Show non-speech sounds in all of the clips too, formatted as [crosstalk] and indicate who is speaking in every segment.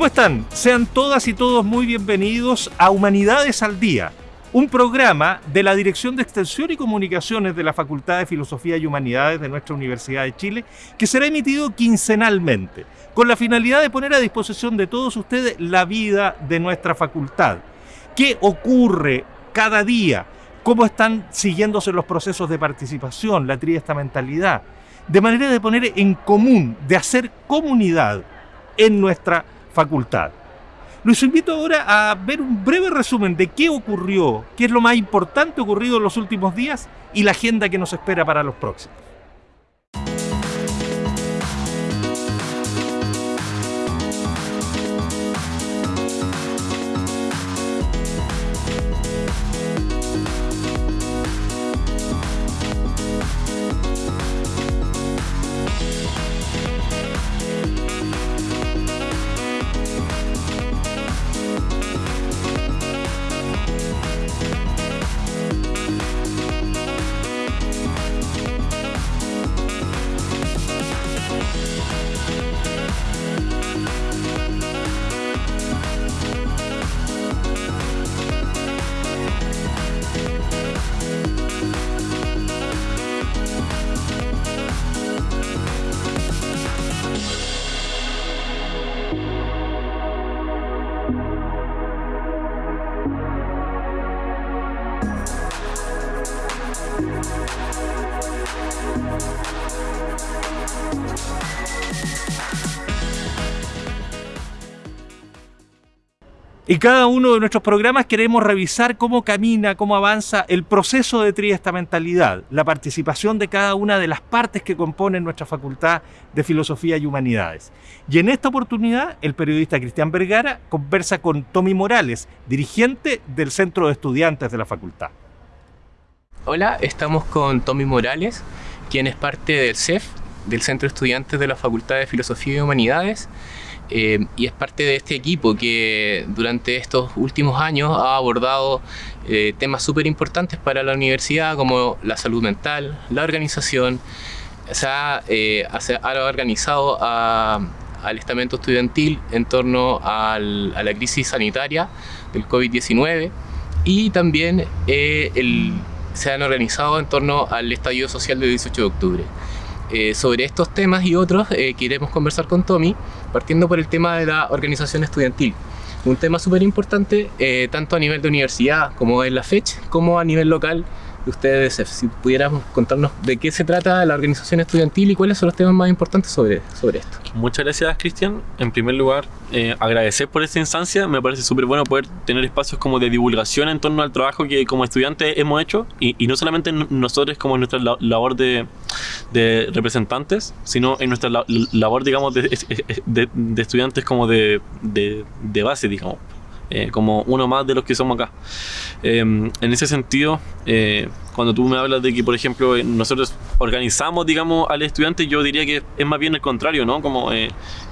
Speaker 1: ¿Cómo están? Sean todas y todos muy bienvenidos a Humanidades al Día, un programa de la Dirección de Extensión y Comunicaciones de la Facultad de Filosofía y Humanidades de nuestra Universidad de Chile, que será emitido quincenalmente, con la finalidad de poner a disposición de todos ustedes la vida de nuestra facultad. ¿Qué ocurre cada día? ¿Cómo están siguiéndose los procesos de participación, la triestamentalidad? De manera de poner en común, de hacer comunidad en nuestra facultad. Los invito ahora a ver un breve resumen de qué ocurrió, qué es lo más importante ocurrido en los últimos días y la agenda que nos espera para los próximos. En cada uno de nuestros programas queremos revisar cómo camina, cómo avanza el proceso de triestamentalidad, la participación de cada una de las partes que componen nuestra Facultad de Filosofía y Humanidades. Y en esta oportunidad, el periodista Cristian Vergara conversa con Tommy Morales, dirigente del Centro de Estudiantes de la Facultad.
Speaker 2: Hola, estamos con Tommy Morales, quien es parte del CEF, del Centro de Estudiantes de la Facultad de Filosofía y Humanidades, eh, y es parte de este equipo que durante estos últimos años ha abordado eh, temas súper importantes para la universidad como la salud mental, la organización, se ha, eh, organizado al estamento estudiantil en torno a la crisis sanitaria del COVID-19 y también se han organizado en torno al estallido social del 18 de octubre. Eh, sobre estos temas y otros eh, queremos conversar con Tommy, partiendo por el tema de la organización estudiantil. Un tema súper importante, eh, tanto a nivel de universidad como en la FECH, como a nivel local ustedes, si pudiéramos contarnos de qué se trata la organización estudiantil y cuáles son los temas más importantes sobre, sobre esto.
Speaker 3: Muchas gracias, Cristian. En primer lugar, eh, agradecer por esta instancia. Me parece súper bueno poder tener espacios como de divulgación en torno al trabajo que como estudiantes hemos hecho y, no solamente nosotros como nuestra labor de, de, representantes, sino en nuestra labor, digamos, de, de, estudiantes como de, de base, digamos. Eh, como uno más de los que somos acá. Em, en ese sentido, eh, cuando tú me hablas de que, por ejemplo, eh, nosotros organizamos, digamos, al estudiante, yo diría que es más bien el contrario, ¿no? Como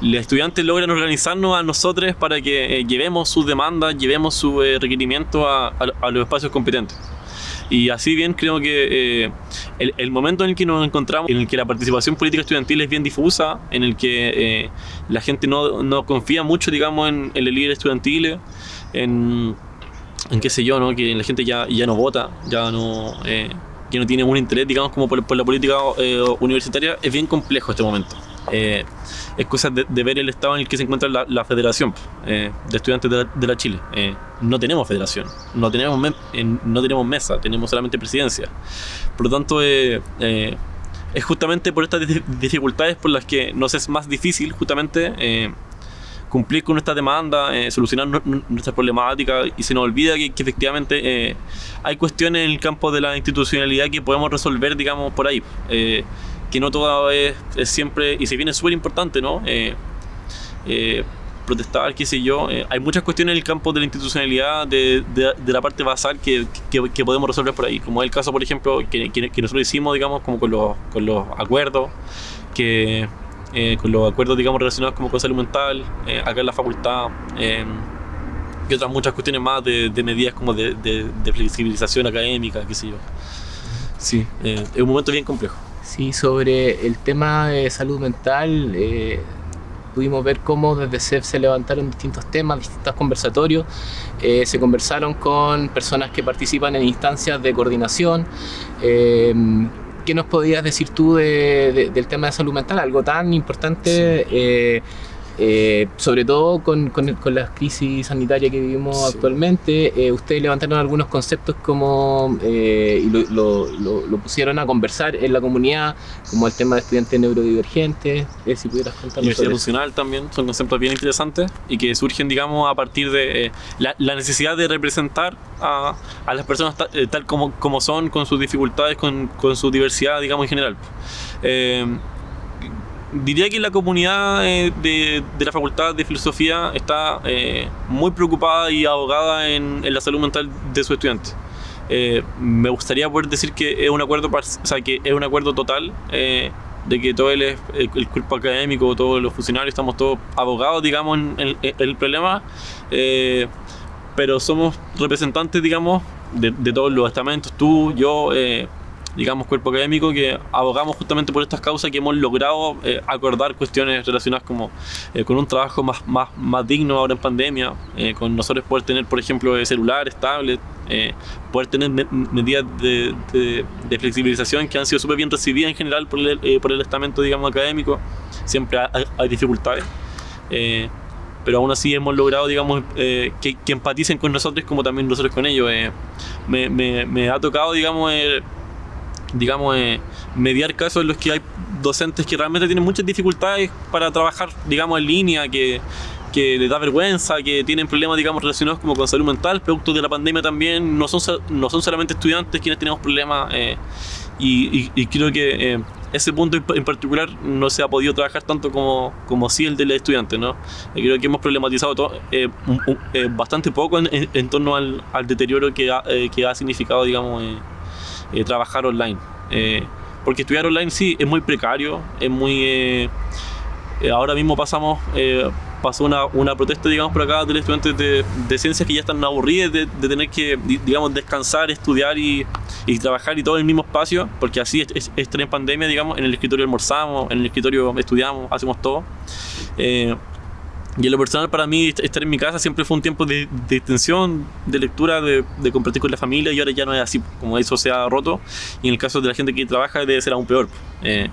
Speaker 3: los estudiantes logran organizarnos a nosotros para que llevemos sus demandas, llevemos su requerimiento a, a los espacios competentes. Y así bien creo que eh, el, momento en el que nos encontramos, en el que la participación política estudiantil es bien difusa, en el que eh, la gente no, no, confía mucho, digamos, en, el líder estudiantil, en, en, qué sé yo, ¿no? que la gente ya, ya no vota, ya no... Eh, que no tiene un interés, digamos, como por, la política universitaria, es bien complejo este momento eh, es cosa de, ver el estado en el que se encuentra la, federación eh, de estudiantes de la, Chile. Eh, no tenemos federación, no tenemos, no tenemos mesa, tenemos solamente presidencia. Por lo tanto, eh, es justamente por estas dificultades por las que nos es más difícil justamente cumplir con nuestra demanda, solucionar nuestras problemáticas y se nos olvida que, que efectivamente hay cuestiones en el campo de la institucionalidad que podemos resolver, digamos, por ahí que no todo es, siempre, y se viene súper importante, ¿no? Eh, eh, protestar, qué sé yo. Eh, hay muchas cuestiones en el campo de la institucionalidad, de, de, la parte basal que, que, podemos resolver por ahí. Como es el caso, por ejemplo, que, que nosotros hicimos, digamos, como con los, con los acuerdos, que con los acuerdos, digamos, relacionados como con salud mental, acá en la facultad, y otras muchas cuestiones más de, de medidas como de, de, flexibilización académica, qué sé yo. Sí, es un momento bien complejo.
Speaker 2: Sí, sobre el tema de salud mental, eh, pudimos ver cómo desde CEF se levantaron distintos temas, distintos conversatorios, eh, se conversaron con personas que participan en instancias de coordinación. Eh, ¿Qué nos podías decir tú del tema de salud mental? Algo tan importante. Eh, sobre todo con, con, con, la crisis sanitaria que vivimos actualmente, eh, ustedes levantaron algunos conceptos como eh, y lo, lo, lo, pusieron a conversar en la comunidad, como el tema de estudiantes neurodivergentes, si pudieras contarnos
Speaker 3: Diversidad funcional también, son conceptos bien interesantes y que surgen, digamos, a partir de la, la, necesidad de representar a, a las personas tal, tal, como, como son, con sus dificultades, con, con su diversidad, digamos, en general diría que la comunidad eh, de, de, la Facultad de Filosofía está eh, muy preocupada y abogada en, en, la salud mental de sus estudiantes. Eh, me gustaría poder decir que es un acuerdo, o sea, que es un acuerdo total eh, de que todo el, el, el, cuerpo académico, todos los funcionarios, estamos todos abogados, digamos, en, en, en el problema, eh, pero somos representantes, digamos, de, de, todos los estamentos, tú, yo, digamos, cuerpo académico que abogamos justamente por estas causas que hemos logrado eh, acordar cuestiones relacionadas como eh, con un trabajo más, más, más digno ahora en pandemia, eh, con nosotros poder tener, por ejemplo, celulares, tablets, poder tener me medidas de, de, de, flexibilización que han sido súper bien recibidas en general por el, por el estamento, digamos, académico. Siempre hay, hay dificultades pero aún así hemos logrado, digamos, eh, que, que, empaticen con nosotros como también nosotros con ellos. Eh, me, me, me, ha tocado, digamos, eh, digamos, eh, mediar casos en los que hay docentes que realmente tienen muchas dificultades para trabajar, digamos, en línea, que, que les da vergüenza, que tienen problemas, digamos, relacionados como con salud mental, producto de la pandemia también, no son, no son solamente estudiantes quienes tenemos problemas, eh, y, y, y, creo que eh, ese punto en particular no se ha podido trabajar tanto como, como sí el del estudiante, ¿no? creo que hemos problematizado todo, eh, un, bastante poco en, en, en torno al, al, deterioro que ha, que ha significado, digamos, eh, trabajar online. Eh, porque estudiar online sí es muy precario, es muy... Eh, ahora mismo pasamos, pasó una, una, protesta, digamos, por acá de estudiantes de, de ciencias que ya están aburridos de, tener que, digamos, descansar, estudiar y, y, trabajar y todo en el mismo espacio, porque así es, es, es en pandemia, digamos, en el escritorio almorzamos, en el escritorio estudiamos, hacemos todo. Y en lo personal para mí estar en mi casa siempre fue un tiempo de, de extensión, de lectura, de, compartir con la familia y ahora ya no es así, como eso se ha roto y en el caso de la gente que trabaja debe ser aún peor. Eh,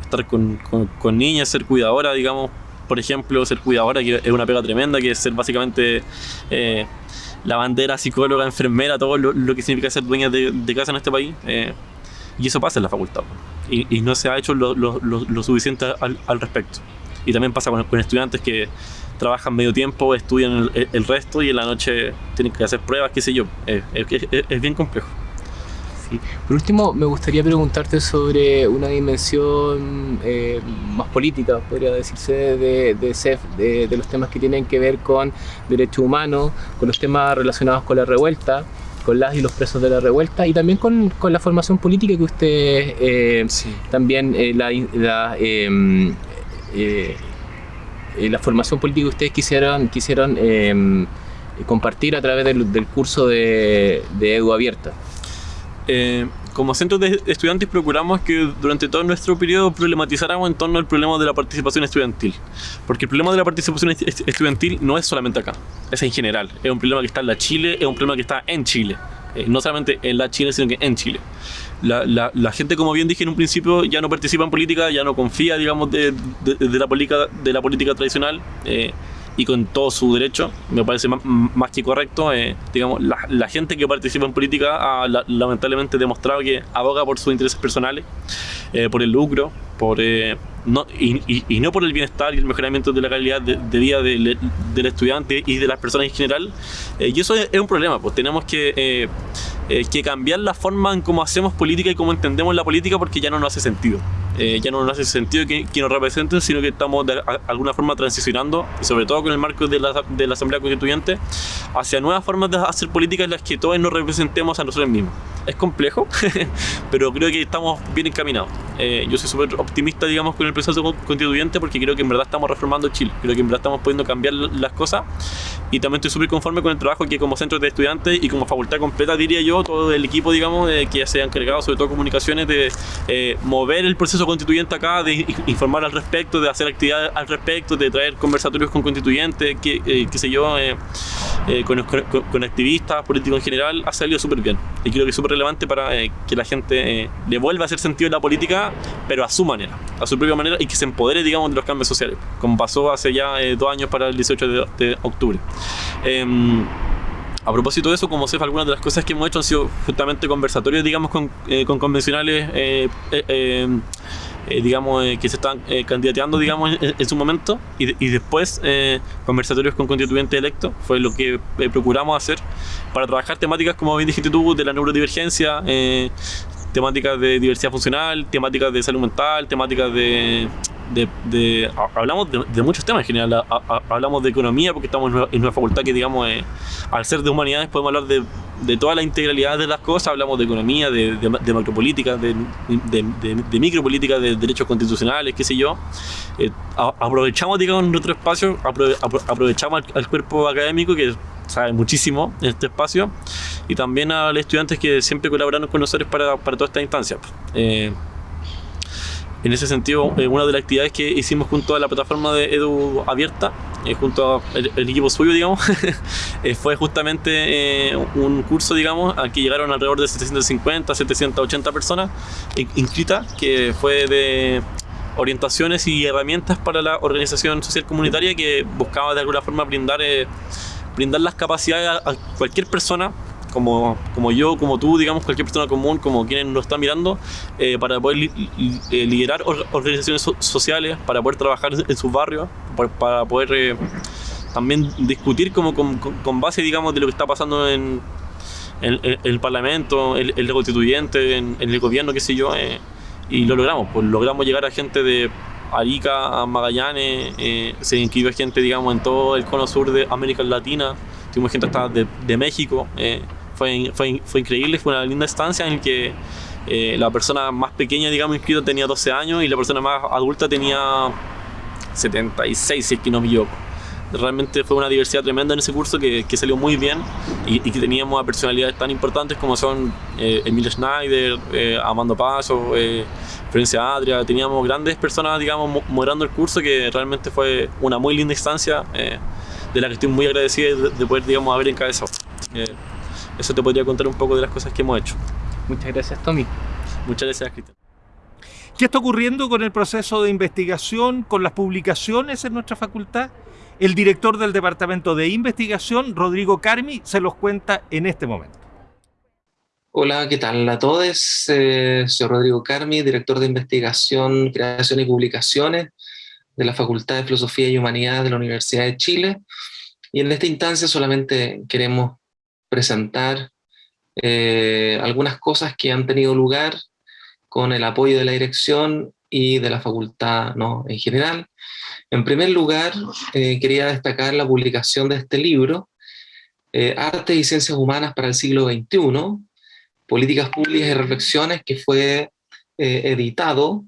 Speaker 3: estar con, con, con, niñas, ser cuidadora, digamos, por ejemplo, ser cuidadora, que es una pega tremenda, que es ser básicamente eh, lavandera, psicóloga, enfermera, todo lo, que significa ser dueña de, casa en este país. Eh, y eso pasa en la facultad y, no se ha hecho lo, suficiente al respecto. Y también pasa con, con estudiantes que trabajan medio tiempo, estudian el, el, resto y en la noche tienen que hacer pruebas, qué sé yo. Es, es, es bien complejo.
Speaker 2: Sí. Por último, me gustaría preguntarte sobre una dimensión eh, más política, podría decirse, de, de CEF, de, de, los temas que tienen que ver con derechos humanos, con los temas relacionados con la revuelta con las y los presos de la revuelta y también con, con la formación política que usted eh, sí. también eh, la, la em, eh, eh, la formación política que ustedes quisieron, quisieron eh, compartir a través del, del curso de, de, Edu Abierta.
Speaker 3: Eh, como centro de estudiantes procuramos que durante todo nuestro periodo problematizáramos en torno al problema de la participación estudiantil. Porque el problema de la participación estudiantil no es solamente acá, es en general. Es un problema que está en la Chile, es un problema que está en Chile. Eh, no solamente en la Chile, sino que en Chile. La, la, la, gente, como bien dije en un principio, ya no participa en política, ya no confía, digamos, de, de, de la, política, de la política tradicional. Eh, y con todo su derecho, me parece más, más que correcto. Eh, digamos, la, la, gente que participa en política ha la, lamentablemente demostrado que aboga por sus intereses personales, eh, por el lucro, por, eh, no, y, y, y, no por el bienestar y el mejoramiento de la calidad de, de vida del, del, estudiante y de las personas en general. Eh, y eso es, es, un problema, pues tenemos que, eh, que cambiar la forma en cómo hacemos política y cómo entendemos la política porque ya no nos hace sentido. Eh, ya no nos hace sentido que, que, nos representen, sino que estamos de alguna forma transicionando, y sobre todo con el marco de la, de la Asamblea Constituyente, hacia nuevas formas de hacer política en las que todos nos representemos a nosotros mismos. es complejo, [laughs] pero creo que estamos bien encaminados. Eh, yo soy súper optimista, digamos, con el proceso constituyente porque creo que en verdad estamos reformando Chile, creo que en verdad estamos pudiendo cambiar las cosas y también estoy súper conforme con el trabajo que como centro de estudiantes y como facultad completa, diría yo, todo el equipo, digamos, de, que se ha encargado, sobre todo comunicaciones, de eh, mover el proceso constituyente acá, de informar al respecto, de hacer actividades al respecto, de traer conversatorios con constituyentes, que, eh, qué sé yo, con, con, activistas, políticos en general, ha salido súper bien. Y creo que es súper relevante para que la gente le vuelva a hacer sentido en la política pero a su manera, a su propia manera y que se empodere, digamos, de los cambios sociales, como pasó hace ya eh, dos años para el 18 de, octubre. A propósito de eso, como CEF, algunas de las cosas que hemos hecho han sido justamente conversatorios, digamos, con, eh, convencionales, eh, em, digamos, que se están candidateando, digamos, en, su momento, y, después conversatorios con constituyentes electos, fue lo que procuramos hacer para trabajar temáticas, como bien dijiste tú, de la neurodivergencia, temáticas de diversidad funcional, temáticas de salud mental, temáticas de... de, hablamos de, muchos temas en general, hablamos de economía porque estamos en una, facultad que digamos, eh, al ser de humanidades podemos hablar de, de, toda la integralidad de las cosas, hablamos de economía, de, de macropolítica, de, micropolítica, de derechos constitucionales, qué sé yo. Eh, aprovechamos digamos nuestro espacio, aprovechamos al, al cuerpo académico que sabe muchísimo en este espacio y también a los estudiantes que siempre colaboraron con nosotros para, para toda esta instancia. Eh, en ese sentido, eh, una de las actividades que hicimos junto a la plataforma de Edu Abierta, eh, junto al equipo suyo, digamos, [laughs] fue justamente un curso, digamos, al que llegaron alrededor de 750, 780 personas inscritas, que fue de orientaciones y herramientas para la organización social comunitaria que buscaba de alguna forma brindar brindar las capacidades a, cualquier persona como, como yo, como tú, digamos, cualquier persona común, como quienes nos están mirando, eh, para poder eh, liderar organizaciones sociales, para poder trabajar en sus barrios, para, poder eh, también discutir como con, base, digamos, de lo que está pasando en, el Parlamento, el, el constituyente, en, el gobierno, qué sé yo, y lo logramos, pues logramos llegar a gente de Arica, a Magallanes, eh, se inscribió gente, digamos, en todo el cono sur de América Latina, tuvimos gente hasta de, de México, eh, fue, fue, fue, increíble, fue una linda estancia en que eh, la persona más pequeña, digamos, inscrita tenía 12 años y la persona más adulta tenía 76, si es que no me equivoco realmente fue una diversidad tremenda en ese curso que, que salió muy bien y, que teníamos a personalidades tan importantes como son eh, Emilio Schneider, eh, Amando Paso, eh, Florencia Adria, teníamos grandes personas, digamos, moderando el curso que realmente fue una muy linda instancia eh, de la que estoy muy agradecido de, poder, digamos, haber encabezado. Eso te podría contar un poco de las cosas que hemos hecho.
Speaker 2: Muchas gracias, Tommy.
Speaker 3: Muchas gracias, Cristian.
Speaker 4: ¿Qué está ocurriendo con el proceso de investigación, con las publicaciones en nuestra facultad? El director del Departamento de Investigación, Rodrigo Carmi, se los cuenta en este momento.
Speaker 5: Hola, ¿qué tal a todos? Eh, soy Rodrigo Carmi, director de Investigación, Creación y Publicaciones de la Facultad de Filosofía y Humanidad de la Universidad de Chile. Y en esta instancia solamente queremos presentar eh, algunas cosas que han tenido lugar con el apoyo de la dirección y de la facultad ¿no? en general, en primer lugar, eh, quería destacar la publicación de este libro, eh, Arte y Ciencias Humanas para el siglo XXI, Políticas Públicas y Reflexiones, que fue editado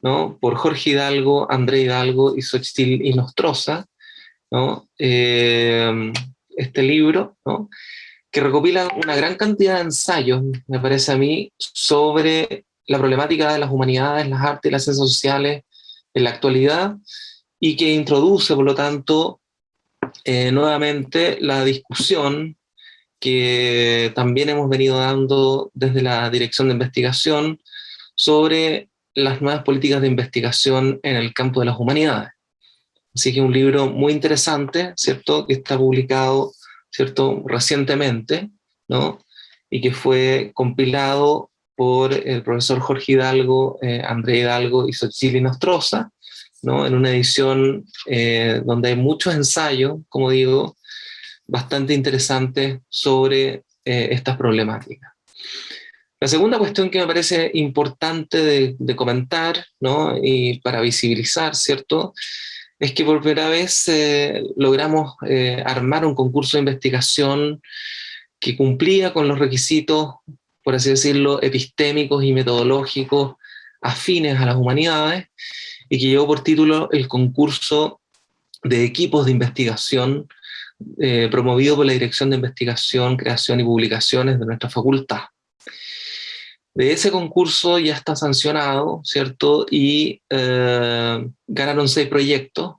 Speaker 5: ¿no? por Jorge Hidalgo, André Hidalgo y Xochitl y Nostroza, ¿no? este libro, ¿no? Que recopila una gran cantidad de ensayos, me parece a mí, sobre la problemática de las humanidades, las artes y las ciencias sociales en la actualidad, y que introduce, por lo tanto, eh, nuevamente la discusión que también hemos venido dando desde la Dirección de Investigación sobre las nuevas políticas de investigación en el campo de las humanidades. Así que un libro muy interesante, ¿cierto?, que está publicado, ¿cierto?, recientemente, ¿no?, y que fue compilado por el profesor Jorge Hidalgo, eh, André Hidalgo y Xochitl Nostroza, en una edición eh, donde hay muchos ensayos, como digo, bastante interesantes sobre eh, estas problemáticas. La segunda cuestión que me parece importante de, comentar, y para visibilizar, ¿cierto?, es que por primera vez eh, logramos armar un concurso de investigación que cumplía con los requisitos por así decirlo, epistémicos y metodológicos afines a las humanidades y que llevó por título el concurso de equipos de investigación eh, promovido por la Dirección de Investigación, Creación y Publicaciones de nuestra facultad. De ese concurso ya está sancionado, ¿cierto? Y eh, ganaron seis proyectos,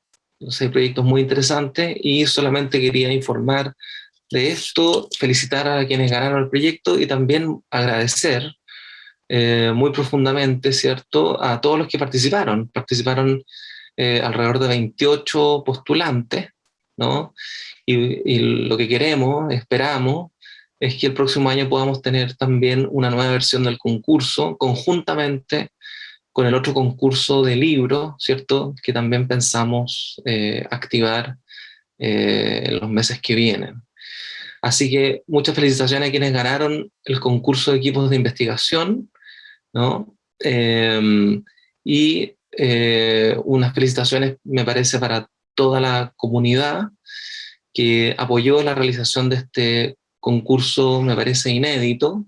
Speaker 5: seis proyectos muy interesantes, y solamente quería informar de esto, felicitar a quienes ganaron el proyecto y también agradecer eh, muy profundamente, ¿cierto?, a todos los que participaron. Participaron eh, alrededor de 28 postulantes, ¿no? Y, y, lo que queremos, esperamos, es que el próximo año podamos tener también una nueva versión del concurso, conjuntamente con el otro concurso de libros, ¿cierto?, que también pensamos eh, activar en los meses que vienen. Así que muchas felicitaciones a quienes ganaron el concurso de equipos de investigación, ¿no? Em, y eh, unas felicitaciones, me parece, para toda la comunidad que apoyó la realización de este concurso, me parece inédito,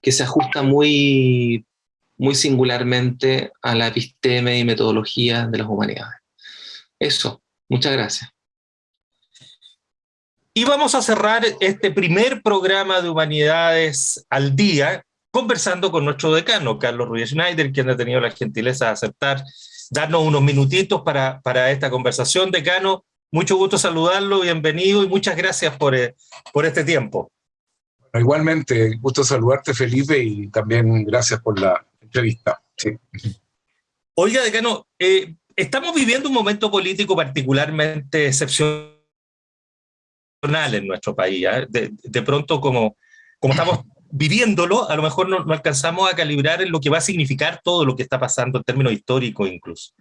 Speaker 5: que se ajusta muy, muy singularmente a la episteme y metodología de las humanidades. Eso, muchas gracias.
Speaker 4: Y vamos a cerrar este primer programa de Humanidades al Día conversando con nuestro decano, Carlos Ruiz Schneider, quien ha tenido la gentileza de aceptar darnos unos minutitos para, para esta conversación. Decano, mucho gusto saludarlo, bienvenido y muchas gracias por, eh, por este tiempo.
Speaker 6: igualmente, gusto saludarte Felipe y también gracias por la entrevista.
Speaker 4: Oiga, decano, eh, estamos viviendo un momento político particularmente excepcional en nuestro país. ¿eh? De, pronto, como, como estamos [laughs] viviéndolo, a lo mejor no, alcanzamos a calibrar en lo que va a significar todo lo que está pasando en términos históricos incluso.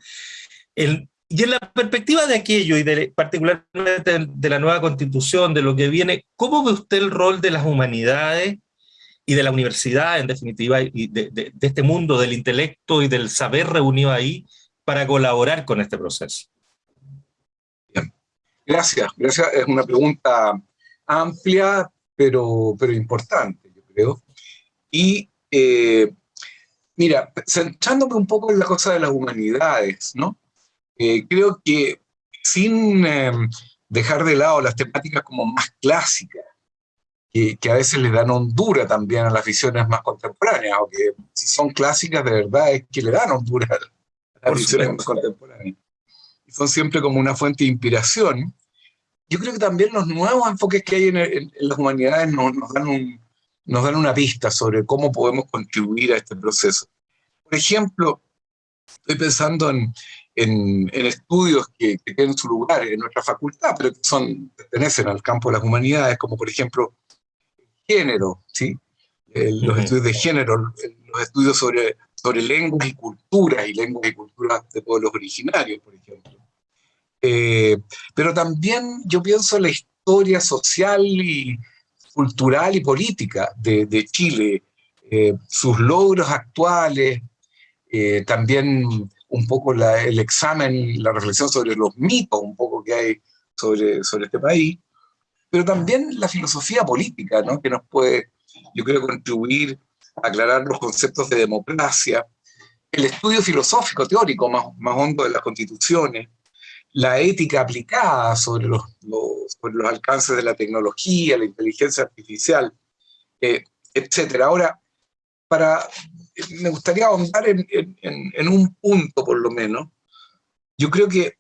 Speaker 4: Y en la perspectiva de aquello, y de, particularmente de la nueva constitución, de lo que viene, ¿cómo ve usted el rol de las humanidades y de la universidad, en definitiva, y de, de este mundo del intelecto y del saber reunido ahí para colaborar con este proceso?
Speaker 6: Gracias, gracias. Es una pregunta amplia, pero, pero importante, yo creo. Y eh, mira, centrándome un poco en la cosa de las humanidades, ¿no? Eh, creo que sin em, dejar de lado las temáticas como más clásicas, que, que, a veces le dan hondura también a las visiones más contemporáneas, aunque si son clásicas de verdad es que le dan hondura a las visiones más contemporáneas son siempre como una fuente de inspiración. Yo creo que también los nuevos enfoques que hay en, las humanidades nos, dan un, nos dan una pista sobre cómo podemos contribuir a este proceso. Por ejemplo, estoy pensando en, en, estudios que, tienen su lugar en nuestra facultad, pero que son, pertenecen al campo de las humanidades, como por ejemplo género, ¿sí? los estudios de género, los estudios sobre, sobre lenguas y culturas, y lenguas y culturas de pueblos originarios, por ejemplo. Eh, pero también yo pienso en la historia social y cultural y política de, de Chile, eh, sus logros actuales, eh, también un poco la, el examen, la reflexión sobre los mitos un poco que hay sobre, sobre este país, pero también la filosofía política, ¿no? que nos puede, yo creo, contribuir a aclarar los conceptos de democracia, el estudio filosófico teórico más, más hondo de las constituciones, la ética aplicada sobre los, los, los, alcances de la tecnología, la inteligencia artificial, eh, etc. Ahora, para, me gustaría ahondar en, un punto por lo menos. Yo creo que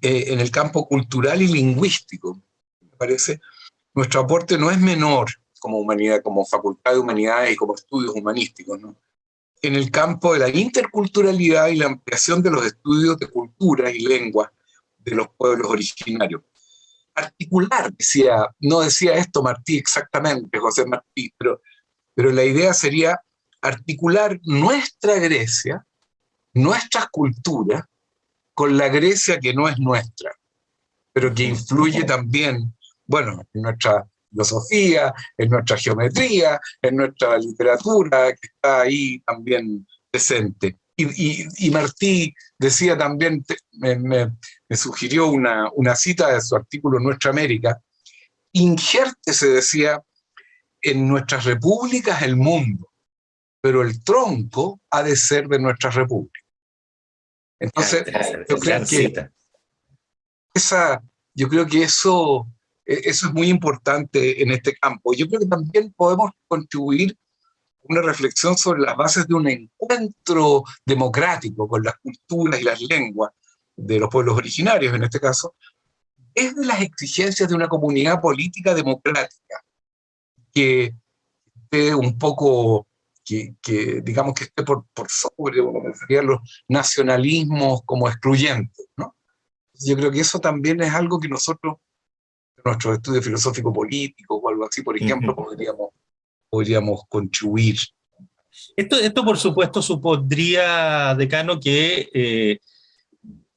Speaker 6: eh, en el campo cultural y lingüístico, me parece, nuestro aporte no es menor como humanidad, como facultad de humanidades y como estudios humanísticos, ¿no? en el campo de la interculturalidad y la ampliación de los estudios de cultura y lengua de los pueblos originarios. Articular, decía, no decía esto Martí exactamente, José Martí, pero, pero la idea sería articular nuestra Grecia, nuestras culturas, con la Grecia que no es nuestra, pero que influye también, bueno, en nuestra filosofía, en nuestra geometría, en nuestra literatura, que está ahí también presente. Y, Martí decía también, me, sugirió una, una, cita de su artículo Nuestra América, injerte, se decía, en nuestras repúblicas el mundo, pero el tronco ha de ser de nuestras repúblicas. Entonces, yo creo que esa, yo creo que eso, e, eso es muy importante en este campo. Yo creo que también podemos contribuir una reflexión sobre las bases de un encuentro democrático con las culturas y las lenguas de los pueblos originarios, en este caso, es de las exigencias de una comunidad política democrática que esté un poco, que, digamos que esté por, por sobre, los nacionalismos como excluyentes, ¿no? Yo creo que eso también es algo que nosotros, en nuestros estudios filosófico-políticos o algo así, por ejemplo, podríamos, podríamos contribuir.
Speaker 4: Esto, esto, por supuesto, supondría, decano, que eh,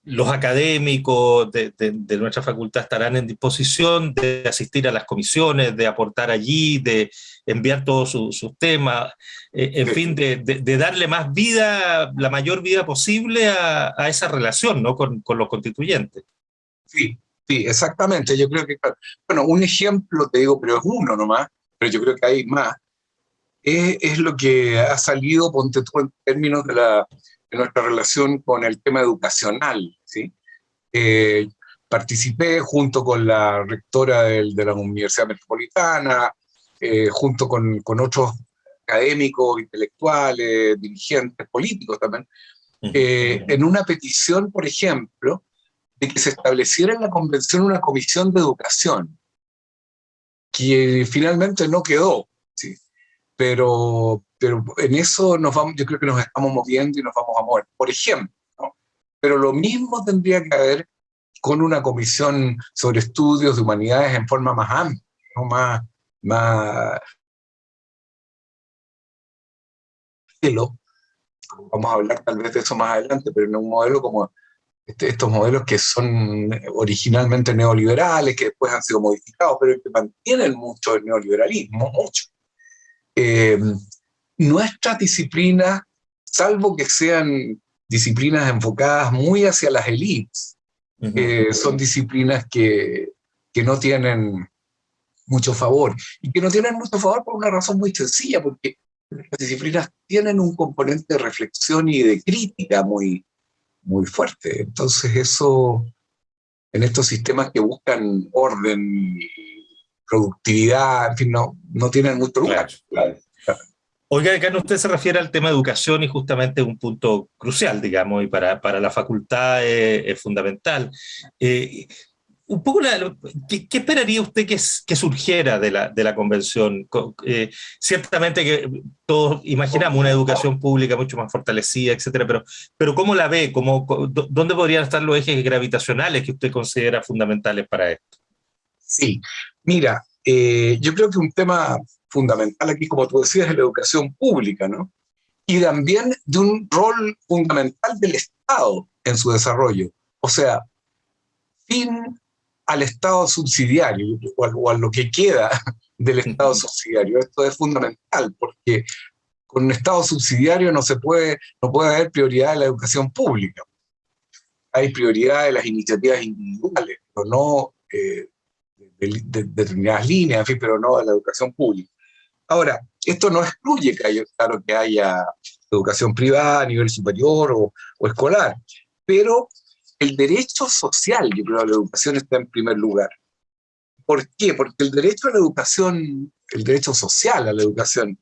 Speaker 4: los académicos de, nuestra facultad estarán en disposición de asistir a las comisiones, de aportar allí, de enviar todos sus temas, eh, en fin, de, darle más vida, la mayor vida posible a, esa relación ¿no? con, los constituyentes.
Speaker 6: Sí, sí, exactamente. Yo creo que, bueno, un ejemplo, te digo, pero es uno nomás, pero yo creo que hay más, es, es lo que ha salido, ponte tú, en términos de la nuestra relación con el tema educacional. ¿sí? Eh, participé junto con la rectora de la Universidad Metropolitana, eh, junto con, con, otros académicos, intelectuales, dirigentes políticos también, eh, en una petición, por ejemplo, de que se estableciera en la convención una comisión de educación, que finalmente no quedó, ¿sí? Pero, pero en eso nos vamos, yo creo que nos estamos moviendo y nos vamos a mover. Por ejemplo, pero lo mismo tendría que haber con una comisión sobre estudios de humanidades en forma más amplia, ¿no? más, más vamos a hablar tal vez de eso más adelante, pero en un modelo como este, estos modelos que son originalmente neoliberales, que después han sido modificados, pero que mantienen mucho el neoliberalismo, mucho. Eh, nuestras disciplinas, salvo que sean disciplinas enfocadas muy hacia las élites, eh, son disciplinas que, que no tienen mucho favor. Y que no tienen mucho favor por una razón muy sencilla, porque las disciplinas tienen un componente de reflexión y de crítica muy, muy fuerte. Entonces eso, en estos sistemas que buscan orden y productividad, en fin, no, no tienen mucho lugar.
Speaker 4: Oiga, acá usted se refiere al tema de educación y justamente un punto crucial, digamos, y para, para la facultad es, fundamental. Eh, un poco ¿qué, esperaría usted que, que surgiera de la, de la convención? Eh, ciertamente que todos imaginamos una educación pública mucho más fortalecida, etcétera, pero, pero ¿cómo la ve? ¿Cómo, ¿Dónde podrían estar los ejes gravitacionales que usted considera fundamentales para esto?
Speaker 6: Sí, mira, eh, yo creo que un tema fundamental aquí, como tú decías, es la educación pública, ¿no? Y también de un rol fundamental del Estado en su desarrollo. O sea, fin al Estado subsidiario, o a, lo que queda del Estado subsidiario. Esto es fundamental, porque con un Estado subsidiario no se puede, no puede haber prioridad de la educación pública. Hay prioridad de las iniciativas individuales, pero no eh, de, determinadas líneas, en fin, pero no de la educación pública. Ahora, esto no excluye que haya, claro, que haya educación privada a nivel superior o, o escolar, pero el derecho social, yo creo, a la educación está en primer lugar. ¿Por qué? Porque el derecho a la educación, el derecho social a la educación,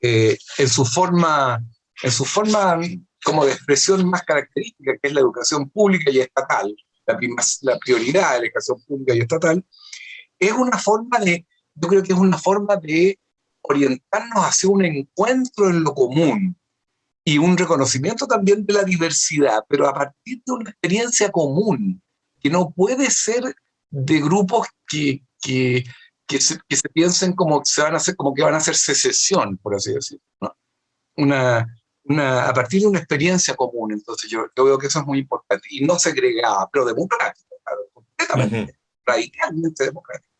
Speaker 6: eh, en, su forma, en su forma como de expresión más característica, que es la educación pública y estatal, la, la prioridad de la educación pública y estatal, es una forma de, yo creo que es una forma de orientarnos hacia un encuentro en lo común y un reconocimiento también de la diversidad, pero a partir de una experiencia común, que no puede ser de grupos que, que, que, se, que se, piensen como se van a hacer, como que van a hacer secesión, por así decirlo. ¿no? Una, una, a partir de una experiencia común, entonces yo, yo, veo que eso es muy importante, y no segregada, pero democrática, claro, completamente, radicalmente democrática.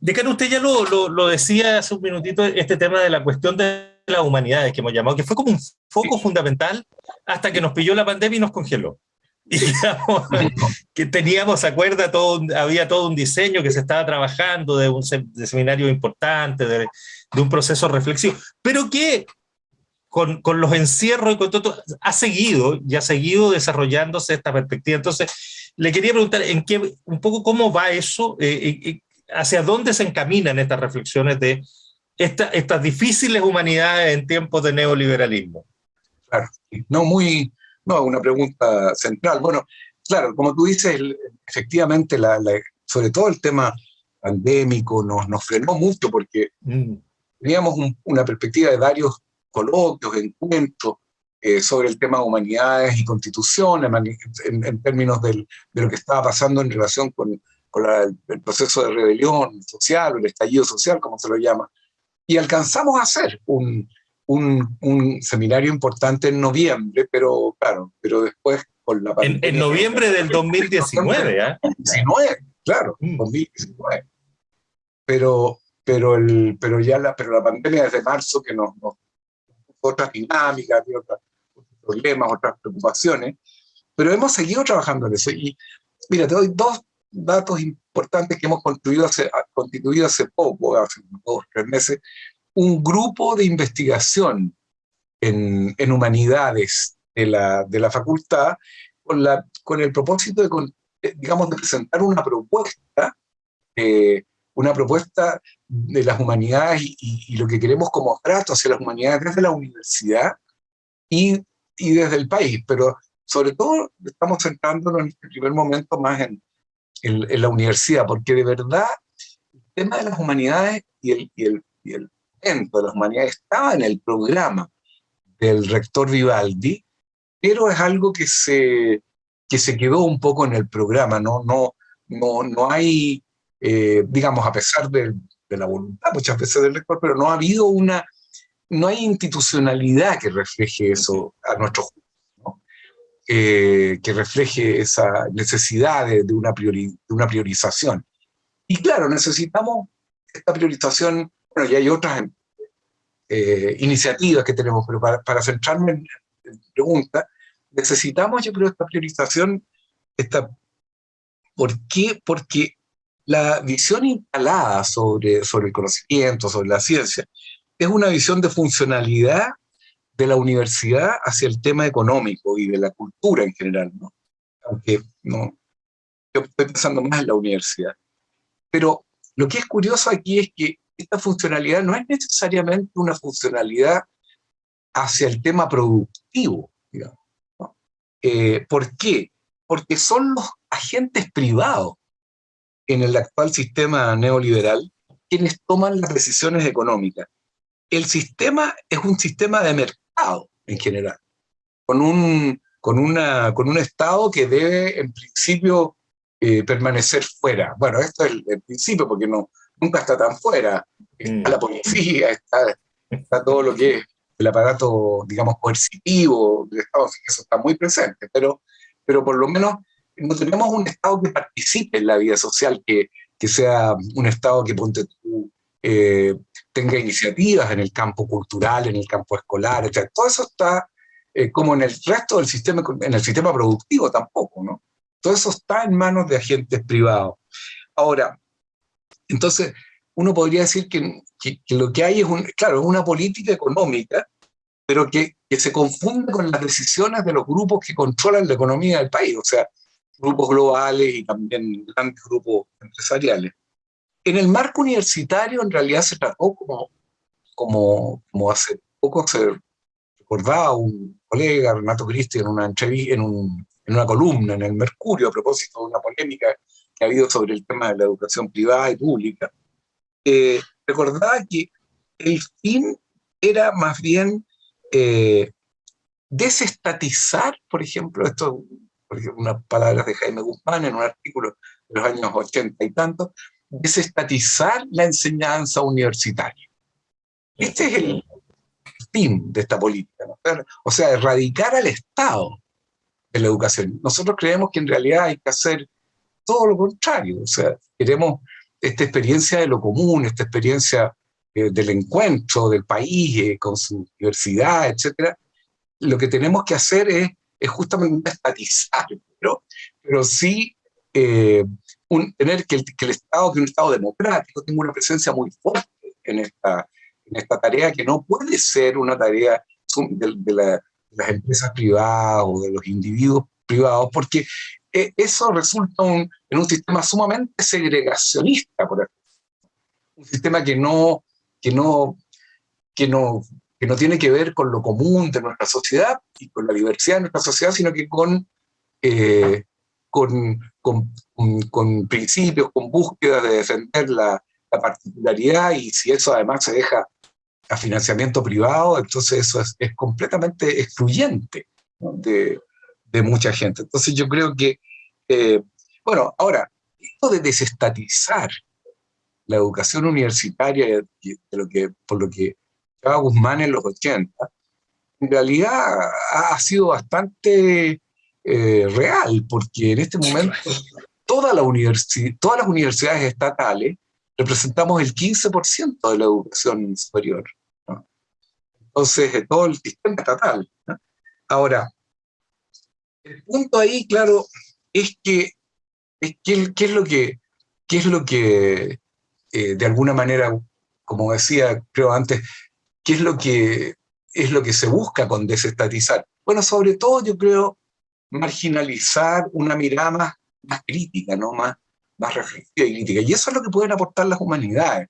Speaker 4: Decano, usted ya lo, lo, lo, decía hace un minutito, este tema de la cuestión de las humanidades que hemos llamado, que fue como un foco fundamental hasta que nos pilló la pandemia y nos congeló. [laughs] y [laughs] que teníamos, acuerda, todo, había todo un diseño que se estaba trabajando de un seminario importante, de, un proceso reflexivo, pero que con, con, los encierros y con todo, ha seguido y ha seguido desarrollándose esta perspectiva. Entonces, le quería preguntar en qué, un poco cómo va eso, eh, eh, hacia dónde se encaminan estas reflexiones de esta, estas difíciles humanidades en tiempos de neoliberalismo.
Speaker 6: Claro, no muy, no, una pregunta central. Bueno, claro, como tú dices, efectivamente, la, sobre todo el tema pandémico nos, nos frenó mucho porque mm. teníamos una perspectiva de varios coloquios, encuentros eh, sobre el tema de humanidades y constitución, en, términos del, de lo que estaba pasando en relación con, con el proceso de rebelión social o el estallido social, como se lo llama. Y alcanzamos a hacer un, un, un, seminario importante en noviembre, pero claro, pero después con la
Speaker 4: pandemia... En, noviembre del 2019, ¿eh?
Speaker 6: 19, claro, 2019. Mm. Pero, pero, el, pero ya la, pero la pandemia desde marzo que nos, nos otras dinámicas, otros problemas, otras preocupaciones, pero hemos seguido trabajando en eso. Y mira, te doy dos datos importantes que hemos constituido hace, constituido hace poco, hace dos, tres meses, un grupo de investigación en, en humanidades de la, de la facultad con, la, con el propósito de, eh, digamos, de presentar una propuesta, eh, una propuesta de las humanidades y, lo que queremos como trato hacia las humanidades desde la universidad y, y desde el país, pero sobre todo estamos centrándonos en este primer momento más en, en, la universidad, porque de verdad el tema de las humanidades y el, y el, y el de las humanidades estaba en el programa del rector Vivaldi, pero es algo que se, que se quedó un poco en el programa, no, no, no, no hay, eh, digamos, a pesar de, la voluntad muchas veces del rector, pero no ha habido una, no hay institucionalidad que refleje eso a nuestro juicio, eh, que refleje esa necesidad de, de una priori, de una priorización. Y claro, necesitamos esta priorización bueno, y hay otras eh, iniciativas que tenemos, pero para, centrarme en la pregunta, necesitamos, yo creo, esta priorización, esta, ¿por qué? Porque la visión instalada sobre, sobre el conocimiento, sobre la ciencia, es una visión de funcionalidad de la universidad hacia el tema económico y de la cultura en general. Aunque no, yo estoy pensando más en la universidad. Pero lo que es curioso aquí es que esta funcionalidad no es necesariamente una funcionalidad hacia el tema productivo. Eh, ¿Por qué? Porque son los agentes privados en el actual sistema neoliberal quienes toman las decisiones económicas. El sistema es un sistema de mercado en general, con un, con una, con un Estado que debe en principio eh, permanecer fuera. Bueno, esto es el principio, porque no, nunca está tan fuera. Está mm. la policía, está, está, todo lo que es el aparato, digamos, coercitivo del Estado, eso está muy presente, pero, pero por lo menos no tenemos un Estado que participe en la vida social, que, que sea un Estado que ponte eh, tenga iniciativas en el campo cultural, en el campo escolar, etc. Todo eso está eh, como en el resto del sistema, en el sistema productivo tampoco, ¿no? Todo eso está en manos de agentes privados. Ahora, entonces, uno podría decir que, lo que hay es, claro, una política económica, pero que, se confunde con las decisiones de los grupos que controlan la economía del país, o sea, grupos globales y también grandes grupos empresariales. En el marco universitario, en realidad se trató como, como, como hace poco se recordaba un colega, Renato Cristi, en una en, en una columna en el Mercurio, a propósito de una polémica que ha habido sobre el tema de la educación privada y pública, eh, recordaba que el fin era más bien eh, desestatizar, por ejemplo, esto, unas palabras de Jaime Guzmán en un artículo de los años 80 y tantos, desestatizar la enseñanza universitaria. Este es el fin de esta política, o sea, erradicar al Estado de la educación. Nosotros creemos que en realidad hay que hacer todo lo contrario, o sea, queremos esta experiencia de lo común, esta experiencia eh, del encuentro del país eh, con su diversidad, etcétera, lo que tenemos que hacer es es justamente estatizar, pero sí eh, un, tener que el, que el Estado, que un Estado democrático, tenga una presencia muy fuerte en esta, en esta tarea que no puede ser una tarea de, de, las empresas privadas o de los individuos privados, porque eh, eso resulta un, en un sistema sumamente segregacionista, por ejemplo. Un sistema que no, que, no, que, no, que no tiene que ver con lo común de nuestra sociedad y con la diversidad de nuestra sociedad, sino que con, eh, con, con, principios, con búsqueda de defender la, la particularidad y si eso además se deja a financiamiento privado, entonces eso es, completamente excluyente de, mucha gente. Entonces yo creo que, eh, bueno, ahora, esto de desestatizar la educación universitaria, de lo que, por lo que Guzmán en los 80, en realidad ha sido bastante eh, real, porque en este momento toda la todas las universidades estatales representamos el 15% de la educación superior. Entonces, de todo el sistema estatal. Ahora, el punto ahí, claro, es que, es que ¿qué es lo que, qué es lo que eh, de alguna manera, como decía, creo antes, qué es lo que es lo que se busca con desestatizar? Bueno, sobre todo yo creo marginalizar una mirada más, crítica, ¿no? más, más reflexiva y crítica. Y eso es lo que pueden aportar las humanidades.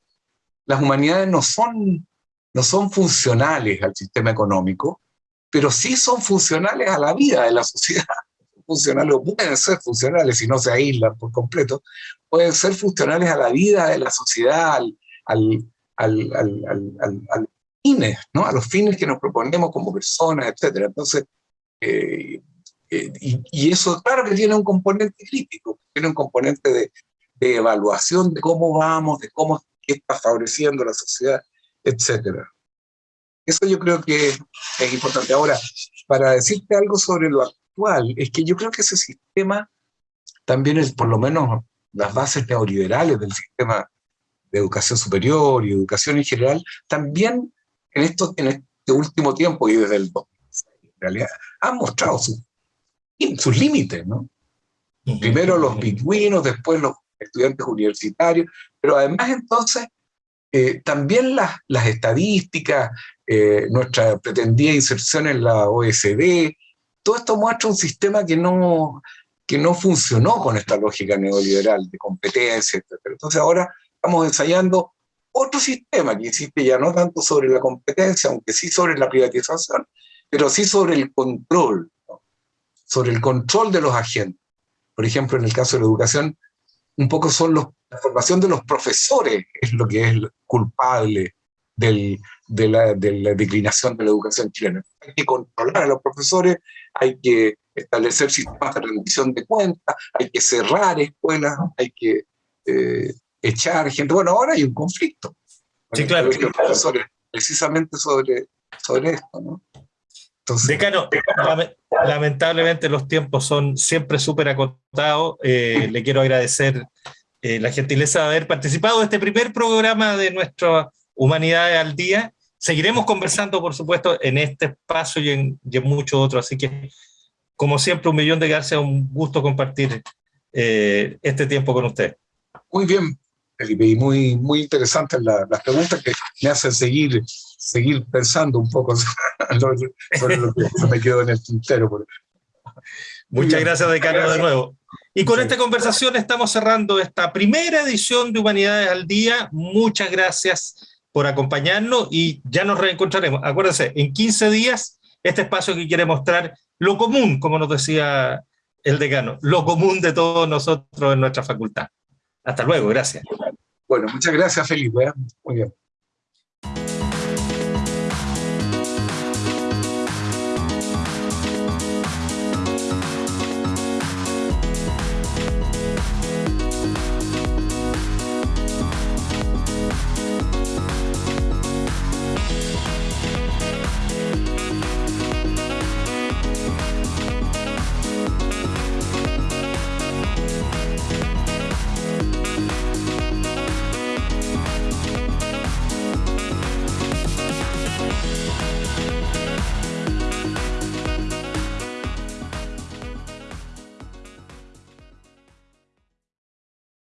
Speaker 6: Las humanidades no son, no son funcionales al sistema económico, pero sí son funcionales a la vida de la sociedad. [laughs] Funcionales, pueden ser funcionales si no se aíslan por completo, pueden ser funcionales a la vida de la sociedad, al, al, al, al fines, ¿no? a los fines que nos proponemos como personas, etc. Entonces, eh, eh, y, eso claro que tiene un componente crítico, tiene un componente de, de evaluación de cómo vamos, de cómo está favoreciendo la sociedad, etc. Eso yo creo que es importante. Ahora, para decirte algo sobre lo actual, es que yo creo que ese sistema también es, por lo menos, las bases neoliberales del sistema de educación superior y educación en general, también en, esto, en este último tiempo y desde el 2006, en realidad, han mostrado sus sus límites, ¿no? Primero los pingüinos, después los estudiantes universitarios, pero además entonces eh, también las, las estadísticas, eh, nuestra pretendida inserción en la OSD, todo esto muestra un sistema que no, que no funcionó con esta lógica neoliberal de competencia, etc. Entonces ahora estamos ensayando otro sistema que insiste ya no tanto sobre la competencia, aunque sí sobre la privatización, pero sí sobre el control sobre el control de los agentes. Por ejemplo, en el caso de la educación, un poco son los, la formación de los profesores es lo que es culpable del, de, la, de, la, declinación de la educación chilena. Hay que controlar a los profesores, hay que establecer sistemas de rendición de cuentas, hay que cerrar escuelas, hay que eh, echar gente. Bueno, ahora hay un conflicto.
Speaker 4: Sí, claro.
Speaker 6: Profesores, precisamente sobre, sobre esto, ¿no?
Speaker 4: Decano, lamentablemente los tiempos son siempre súper acotados. Eh, le quiero agradecer eh, la gentileza de haber participado de este primer programa de nuestra Humanidades al Día. Seguiremos conversando, por supuesto, en este espacio y en, muchos otros. Así que, como siempre, un millón de gracias. Un gusto compartir eh, este tiempo con usted.
Speaker 6: Muy bien, Felipe, y muy, muy interesantes las preguntas que me hacen seguir, seguir pensando un poco [laughs] sobre lo que me quedó en el tintero.
Speaker 4: Muchas gracias, decano, de nuevo. Y con esta conversación estamos cerrando esta primera edición de Humanidades al Día. Muchas gracias por acompañarnos y ya nos reencontraremos. Acuérdense, en 15 días, este espacio que quiere mostrar lo común, como nos decía el decano, lo común de todos nosotros en nuestra facultad. Hasta luego, gracias.
Speaker 6: Bueno, muchas gracias, Felipe. ¿eh? Muy bien.